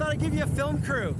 thought I'd give you a film crew.